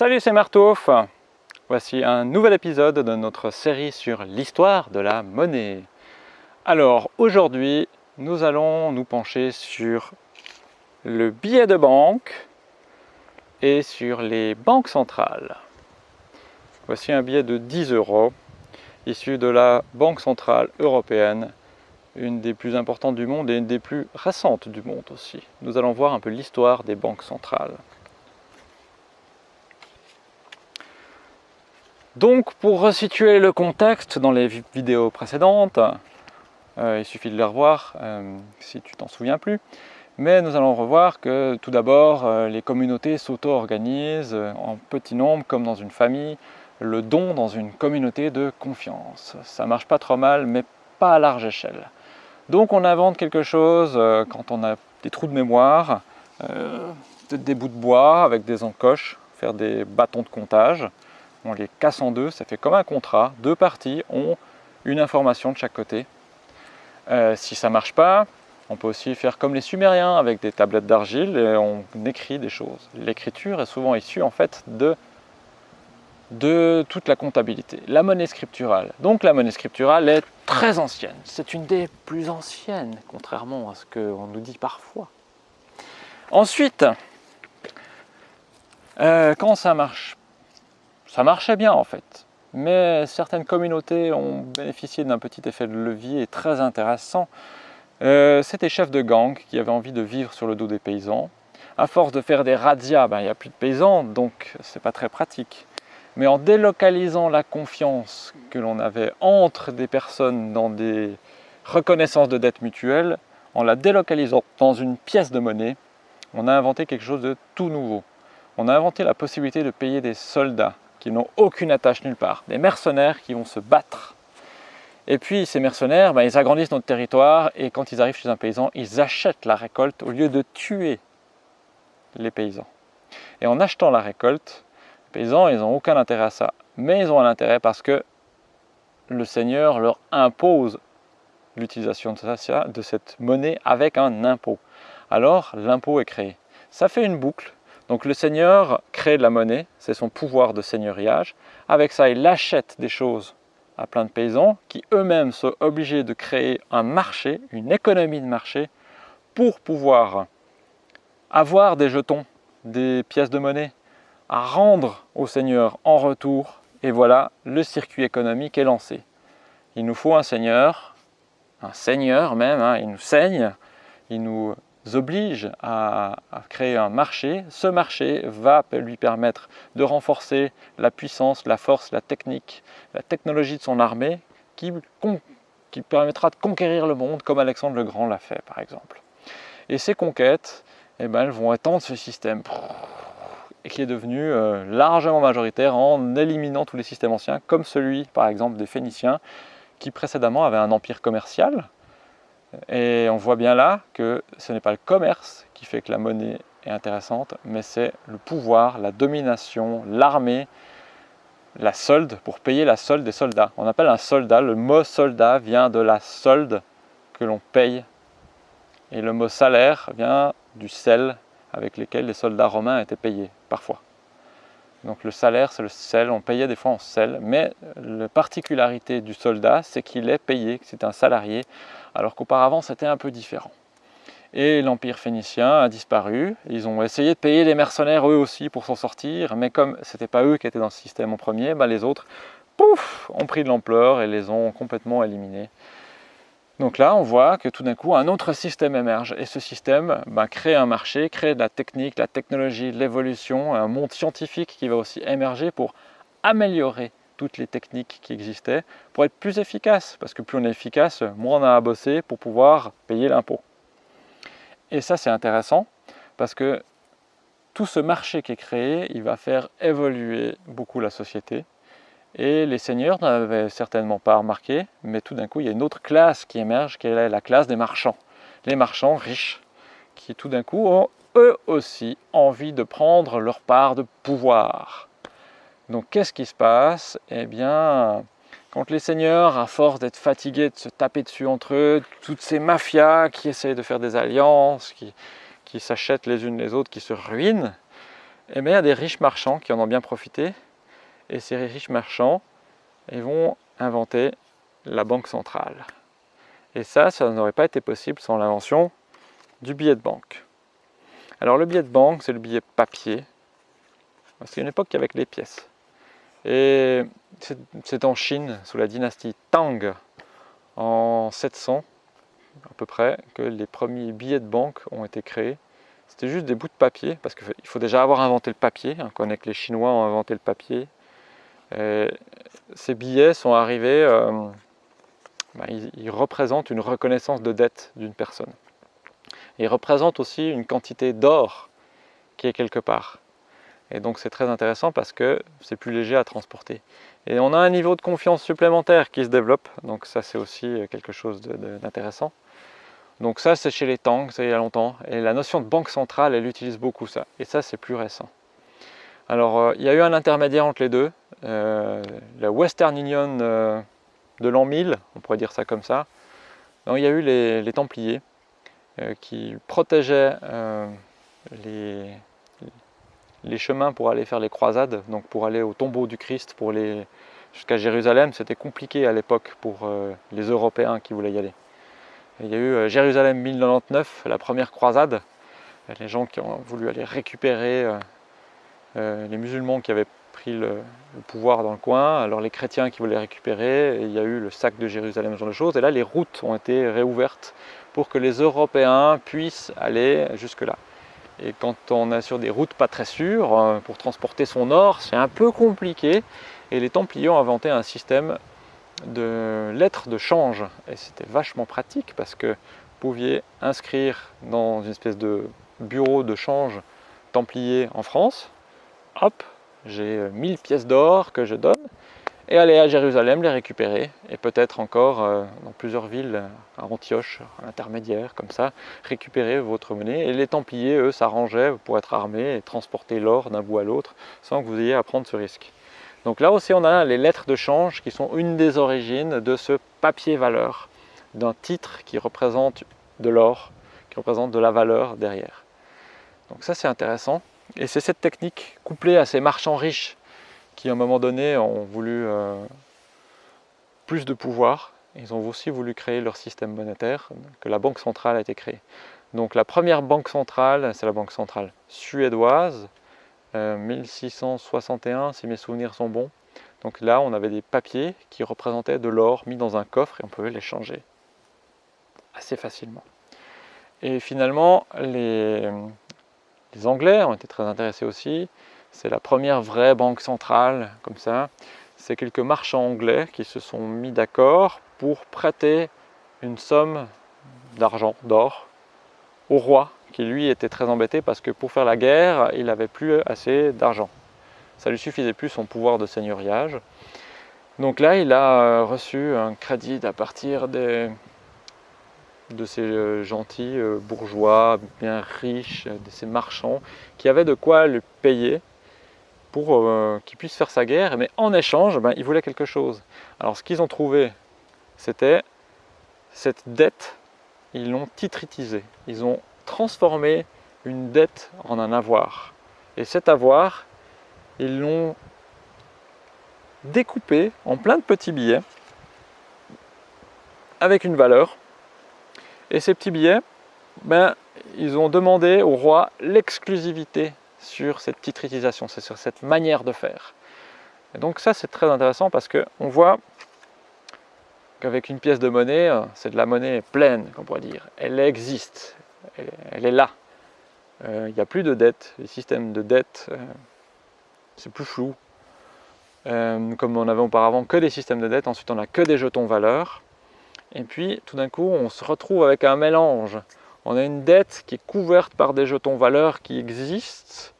Salut, c'est Martouf Voici un nouvel épisode de notre série sur l'histoire de la monnaie. Alors, aujourd'hui, nous allons nous pencher sur le billet de banque et sur les banques centrales. Voici un billet de 10 euros issu de la Banque Centrale Européenne, une des plus importantes du monde et une des plus récentes du monde aussi. Nous allons voir un peu l'histoire des banques centrales. Donc pour resituer le contexte dans les vidéos précédentes, euh, il suffit de les revoir euh, si tu t'en souviens plus, mais nous allons revoir que tout d'abord euh, les communautés s'auto-organisent en petit nombre comme dans une famille, le don dans une communauté de confiance. Ça marche pas trop mal mais pas à large échelle. Donc on invente quelque chose quand on a des trous de mémoire, des bouts de bois avec des encoches, faire des bâtons de comptage, on les casse en deux, ça fait comme un contrat, deux parties ont une information de chaque côté. Euh, si ça ne marche pas, on peut aussi faire comme les Sumériens avec des tablettes d'argile et on écrit des choses. L'écriture est souvent issue en fait de, toute la comptabilité. La monnaie scripturale. Donc la monnaie scripturale est très ancienne. C'est une des plus anciennes, contrairement à ce qu'on nous dit parfois. Ensuite, euh, quand ça marche ça marchait bien en fait. Mais certaines communautés ont bénéficié d'un petit effet de levier très intéressant. Euh, C'était chefs de gang qui avaient envie de vivre sur le dos des paysans. À force de faire des razzias, ben, il n'y a plus de paysans, donc c'est pas très pratique. Mais en délocalisant la confiance que l'on avait entre des personnes dans des reconnaissances de dettes mutuelles, en la délocalisant dans une pièce de monnaie, on a inventé quelque chose de tout nouveau. On a inventé la possibilité de payer des soldats qui n'ont aucune attache nulle part, des mercenaires qui vont se battre. Et puis ces mercenaires, ben, ils agrandissent notre territoire et quand ils arrivent chez un paysan, ils achètent la récolte au lieu de tuer les paysans. Et en achetant la récolte, les paysans, ils n'ont aucun intérêt à ça. Mais ils ont un intérêt parce que le seigneur leur impose l'utilisation de cette monnaie avec un impôt. Alors l'impôt est créé. Ça fait une boucle donc le seigneur crée de la monnaie, c'est son pouvoir de seigneuriage. Avec ça, il achète des choses à plein de paysans qui eux-mêmes sont obligés de créer un marché, une économie de marché pour pouvoir avoir des jetons, des pièces de monnaie à rendre au seigneur en retour. Et voilà, le circuit économique est lancé. Il nous faut un seigneur, un seigneur même, hein, il nous saigne, il nous oblige à, créer un marché. Ce marché va lui permettre de renforcer la puissance, la force, la technique, la technologie de son armée qui, permettra de conquérir le monde comme Alexandre le Grand l'a fait par exemple. Et ces conquêtes, eh ben, elles vont étendre ce système et qui est devenu euh, largement majoritaire en éliminant tous les systèmes anciens comme celui par exemple des Phéniciens qui précédemment avaient un empire commercial et on voit bien là que ce n'est pas le commerce qui fait que la monnaie est intéressante, mais c'est le pouvoir, la domination, l'armée, la solde, pour payer la solde des soldats. On appelle un soldat, le mot soldat vient de la solde que l'on paye. Et le mot salaire vient du sel avec lequel les soldats romains étaient payés, parfois. Donc le salaire, c'est le sel, on payait des fois en sel, mais la particularité du soldat, c'est qu'il est payé, que c'est un salarié, alors qu'auparavant c'était un peu différent. Et l'Empire phénicien a disparu, ils ont essayé de payer les mercenaires eux aussi pour s'en sortir, mais comme ce n'était pas eux qui étaient dans le système en premier, bah, les autres, pouf, ont pris de l'ampleur et les ont complètement éliminés. Donc là, on voit que tout d'un coup, un autre système émerge. Et ce système bah, crée un marché, crée de la technique, la technologie, l'évolution, un monde scientifique qui va aussi émerger pour améliorer toutes les techniques qui existaient, pour être plus efficace. Parce que plus on est efficace, moins on a à bosser pour pouvoir payer l'impôt. Et ça, c'est intéressant, parce que tout ce marché qui est créé, il va faire évoluer beaucoup la société. Et les seigneurs n'avaient certainement pas remarqué, mais tout d'un coup, il y a une autre classe qui émerge, qui est la classe des marchands. Les marchands riches, qui tout d'un coup ont eux aussi envie de prendre leur part de pouvoir. Donc qu'est-ce qui se passe? Eh bien, quand les seigneurs, à force d'être fatigués de se taper dessus entre eux, toutes ces mafias qui essayent de faire des alliances, qui, s'achètent les unes les autres, qui se ruinent, Et bien, il y a des riches marchands qui en ont bien profité. Et ces riches marchands vont inventer la banque centrale. Et ça, ça n'aurait pas été possible sans l'invention du billet de banque. Alors le billet de banque, c'est le billet papier. C'est une époque avec les pièces. Et c'est en Chine, sous la dynastie Tang, en 700 à peu près, que les premiers billets de banque ont été créés. C'était juste des bouts de papier, parce qu'il faut déjà avoir inventé le papier. On connaît que les Chinois ont inventé le papier. Ces billets sont arrivés, euh, bah, ils, représentent une reconnaissance de dette d'une personne. Ils représentent aussi une quantité d'or qui est quelque part. Et donc c'est très intéressant parce que c'est plus léger à transporter. Et on a un niveau de confiance supplémentaire qui se développe, donc ça c'est aussi quelque chose d'intéressant. Donc ça c'est chez les Tang, ça il y a longtemps, et la notion de banque centrale elle utilise beaucoup ça, et ça c'est plus récent. Alors euh, il y a eu un intermédiaire entre les deux, euh, la Western Union euh, de l'an 1000, on pourrait dire ça comme ça. Donc, il y a eu les, Templiers qui protégeaient les, chemins pour aller faire les croisades, donc pour aller au tombeau du Christ, jusqu'à Jérusalem, c'était compliqué à l'époque pour les Européens qui voulaient y aller. il y a eu Jérusalem 1099, la première croisade, les gens qui ont voulu aller récupérer les musulmans qui avaient pris le, pouvoir dans le coin, alors les chrétiens qui voulaient récupérer, il y a eu le sac de Jérusalem, ce genre de choses, et là les routes ont été réouvertes pour que les Européens puissent aller jusque-là. Et quand on est sur des routes pas très sûres, euh, pour transporter son or, c'est un peu compliqué, et les Templiers ont inventé un système de lettres de change, et c'était vachement pratique parce que vous pouviez inscrire dans une espèce de bureau de change Templier en France, hop, j'ai 1000 pièces d'or que je donne, et aller à Jérusalem les récupérer, et peut-être encore euh, dans plusieurs villes, à Antioche, à l'intermédiaire, comme ça, récupérer votre monnaie. Et les Templiers, eux, s'arrangeaient pour être armés et transporter l'or d'un bout à l'autre, sans que vous ayez à prendre ce risque. Donc là aussi, on a les lettres de change qui sont une des origines de ce papier valeur, d'un titre qui représente de l'or, qui représente de la valeur derrière. Donc ça, c'est intéressant. Et c'est cette technique, couplée à ces marchands riches, qui à un moment donné ont voulu euh, plus de pouvoir, ils ont aussi voulu créer leur système monétaire, que la banque centrale a été créée. Donc la première banque centrale, c'est la banque centrale suédoise, 1661 euh, si mes souvenirs sont bons. Donc là, on avait des papiers qui représentaient de l'or mis dans un coffre et on pouvait les changer assez facilement. Et finalement, les, les Anglais ont été très intéressés aussi. C'est la première vraie banque centrale, comme ça. C'est quelques marchands anglais qui se sont mis d'accord pour prêter une somme d'argent, d'or, au roi, qui lui était très embêté parce que pour faire la guerre, il n'avait plus assez d'argent. Ça lui suffisait plus son pouvoir de seigneuriage. Donc là, il a reçu un crédit à partir des, de ces euh, gentils euh, bourgeois bien riches, euh, de ces marchands qui avaient de quoi le payer pour qu'il puisse faire sa guerre, mais en échange, ben, ils voulaient quelque chose. Alors ce qu'ils ont trouvé, c'était cette dette, ils l'ont titritisée, ils ont transformé une dette en un avoir. Et cet avoir, ils l'ont découpé en plein de petits billets avec une valeur et ces petits billets, ben, ils ont demandé au roi l'exclusivité sur cette titrisation, c'est sur cette manière de faire. Et donc ça c'est très intéressant parce qu'on voit qu'avec une pièce de monnaie, euh, c'est de la monnaie pleine, qu'on pourrait dire. Elle existe, elle, est là. Euh, il n'y a plus de dette, les systèmes de dette, euh, c'est plus flou. comme on avait auparavant que des systèmes de dette, ensuite on n'a que des jetons valeurs. Et puis, tout d'un coup, on se retrouve avec un mélange. On a une dette qui est couverte par des jetons valeurs qui existent.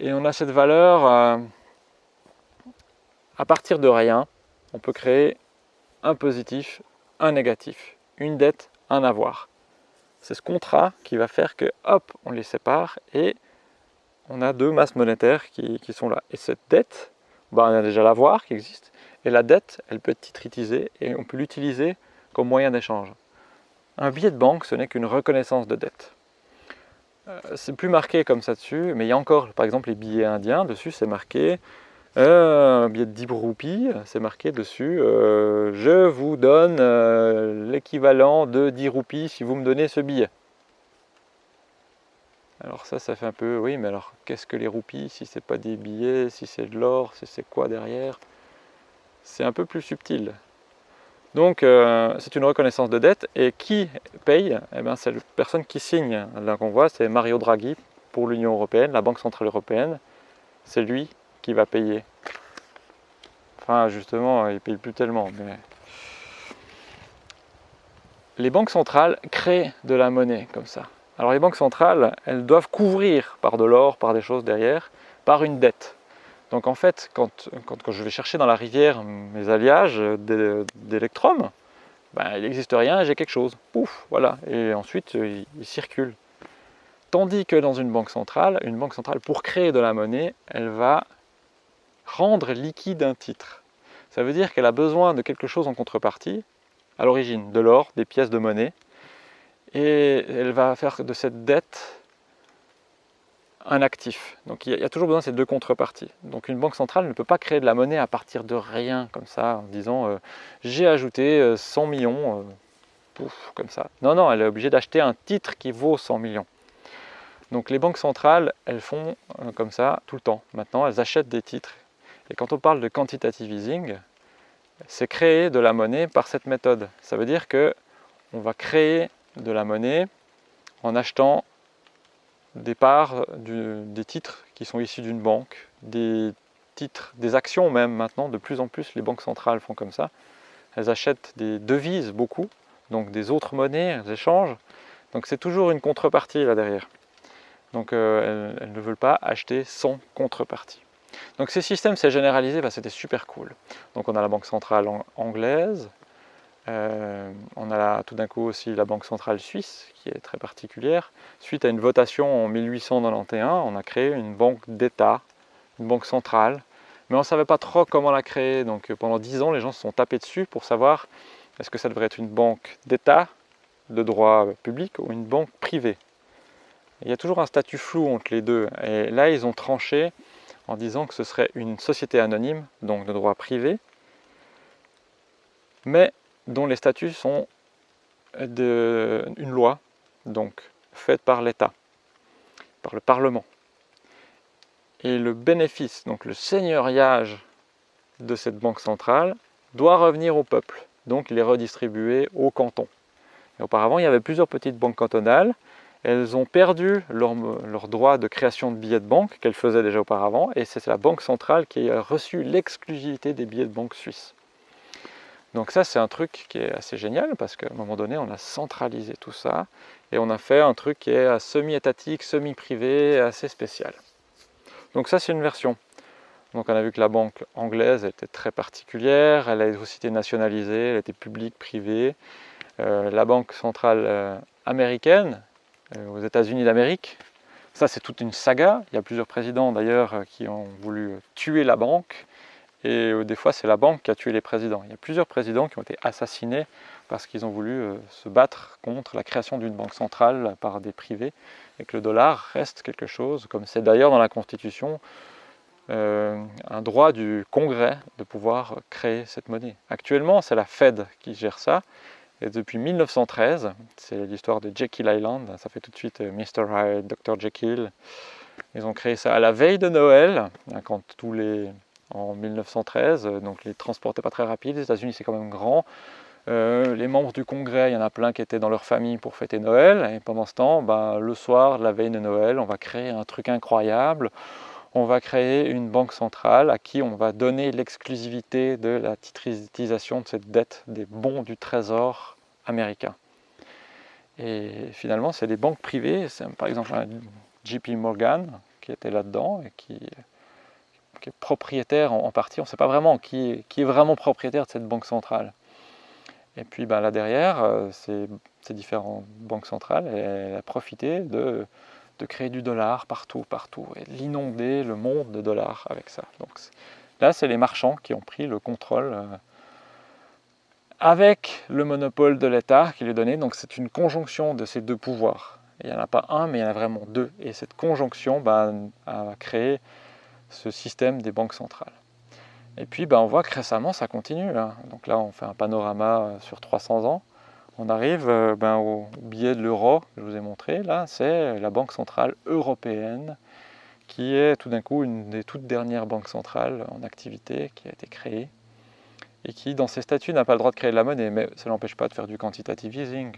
Et on a cette valeur, euh, à partir de rien, on peut créer un positif, un négatif. Une dette, un avoir. C'est ce contrat qui va faire que, hop, on les sépare et on a deux masses monétaires qui, sont là. Et cette dette, bah, on a déjà l'avoir qui existe, et la dette, elle peut être titritisée et on peut l'utiliser comme moyen d'échange. Un billet de banque, ce n'est qu'une reconnaissance de dette. c'est plus marqué comme ça dessus, mais il y a encore, par exemple, les billets indiens, dessus c'est marqué, euh, un billet de 10 roupies, c'est marqué dessus, euh, je vous donne l'équivalent de 10 roupies si vous me donnez ce billet. Alors ça, ça fait un peu, oui, mais alors qu'est-ce que les roupies Si c'est pas des billets, si c'est de l'or, si c'est quoi derrière? C'est un peu plus subtil. Donc euh, c'est une reconnaissance de dette et qui paye eh bien, C'est la personne qui signe. Là qu'on voit, c'est Mario Draghi pour l'Union Européenne, la Banque Centrale Européenne. C'est lui qui va payer. Enfin justement, il ne paye plus tellement. Les banques centrales créent de la monnaie comme ça. Alors les banques centrales, elles doivent couvrir par de l'or, par des choses derrière, par une dette. Donc en fait, quand, je vais chercher dans la rivière mes alliages d'électrum, ben, il n'existe rien, j'ai quelque chose. Pouf, voilà. Et ensuite, il, il, circule. Tandis que dans une banque centrale, une banque centrale, pour créer de la monnaie, elle va rendre liquide un titre. Ça veut dire qu'elle a besoin de quelque chose en contrepartie, à l'origine, de l'or, des pièces de monnaie, et elle va faire de cette dette un actif. Donc il y, a toujours besoin de ces deux contreparties. Donc une banque centrale ne peut pas créer de la monnaie à partir de rien, comme ça, en disant euh, j'ai ajouté 100 euh, millions, euh, pouf, comme ça. Non, non, elle est obligée d'acheter un titre qui vaut 100 millions. Donc les banques centrales, elles font comme ça tout le temps. Maintenant, elles achètent des titres. Et quand on parle de quantitative easing, c'est créer de la monnaie par cette méthode. Ça veut dire que on va créer de la monnaie en achetant des parts des titres qui sont issus d'une banque, des titres, des actions même maintenant, de plus en plus les banques centrales font comme ça. Elles achètent des devises beaucoup, donc des autres monnaies, elles échangent. Donc c'est toujours une contrepartie là derrière. Donc euh, elles, ne veulent pas acheter sans contrepartie. Donc ces systèmes s'est généralisé, bah, c'était super cool. Donc on a la banque centrale anglaise, euh, on a tout d'un coup aussi la Banque centrale suisse, qui est très particulière. Suite à une votation en 1891, on a créé une banque d'État, une banque centrale, mais on ne savait pas trop comment la créer. Donc pendant dix ans, les gens se sont tapés dessus pour savoir est-ce que ça devrait être une banque d'État, de droit public, ou une banque privée. Il y a toujours un statut flou entre les deux. Et là, ils ont tranché en disant que ce serait une société anonyme, donc de droit privé, mais dont les statuts sont une loi, donc faite par l'État, par le Parlement. Et le bénéfice, donc le seigneuriage de cette banque centrale, doit revenir au peuple, donc il est redistribué au canton. Et auparavant, il y avait plusieurs petites banques cantonales, elles ont perdu leur droit de création de billets de banque qu'elles faisaient déjà auparavant, et c'est la banque centrale qui a reçu l'exclusivité des billets de banque suisses. Donc ça, c'est un truc qui est assez génial parce qu'à un moment donné, on a centralisé tout ça et on a fait un truc qui est semi-étatique, semi-privé, assez spécial. Donc ça, c'est une version. Donc on a vu que la banque anglaise était très particulière, elle a aussi été nationalisée, elle était publique, privée. Euh, la banque centrale euh, américaine, euh, aux États-Unis d'Amérique, ça c'est toute une saga. Il y a plusieurs présidents d'ailleurs qui ont voulu tuer la banque et euh, des fois, c'est la banque qui a tué les présidents. Il y a plusieurs présidents qui ont été assassinés parce qu'ils ont voulu euh, se battre contre la création d'une banque centrale par des privés et que le dollar reste quelque chose, comme c'est d'ailleurs dans la Constitution, euh, un droit du Congrès de pouvoir créer cette monnaie. Actuellement, c'est la Fed qui gère ça. Et depuis 1913, c'est l'histoire de Jekyll Island, ça fait tout de suite Mr. Hyde, Dr. Jekyll. Ils ont créé ça à la veille de Noël, hein, quand tous les, en 1913, euh, donc les transports n'étaient pas très rapides, les États-Unis c'est quand même grand. Euh, les membres du Congrès, il y en a plein qui étaient dans leur famille pour fêter Noël, et pendant ce temps, ben, le soir, la veille de Noël, on va créer un truc incroyable, on va créer une banque centrale à qui on va donner l'exclusivité de la titrisation de cette dette des bons du trésor américain. Et finalement, c'est des banques privées, par exemple JP Morgan qui était là-dedans et qui qui est propriétaire en, partie, on ne sait pas vraiment qui est, vraiment propriétaire de cette banque centrale. Et puis ben, là derrière, euh, ces, différentes banques centrales, elles, ont profité de, créer du dollar partout, partout, et l'inonder le monde de dollars avec ça. Donc là, c'est les marchands qui ont pris le contrôle euh, avec le monopole de l'État qui lui donné. Donc c'est une conjonction de ces deux pouvoirs. Il n'y en a pas un, mais il y en a vraiment deux. Et cette conjonction bah, a créé ce système des banques centrales. Et puis bah, on voit que récemment ça continue. Donc là on fait un panorama euh, sur 300 ans. On arrive euh, ben, au billet de l'euro que je vous ai montré. Là c'est la Banque Centrale Européenne qui est tout d'un coup une des toutes dernières banques centrales en activité qui a été créée et qui dans ses statuts n'a pas le droit de créer de la monnaie, mais ça n'empêche pas de faire du quantitative easing,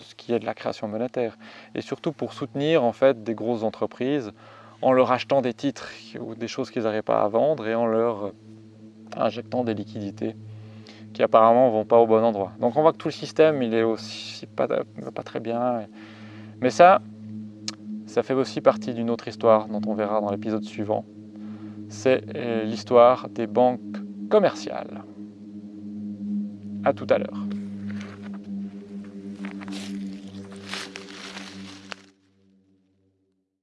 ce qui est de la création monétaire, et surtout pour soutenir en fait des grosses entreprises en leur achetant des titres ou des choses qu'ils n'arrivent pas à vendre et en leur injectant des liquidités qui apparemment vont pas au bon endroit. Donc on voit que tout le système, il est aussi pas, pas très bien. Mais ça, ça fait aussi partie d'une autre histoire dont on verra dans l'épisode suivant. C'est euh, l'histoire des banques commerciales. A tout à l'heure.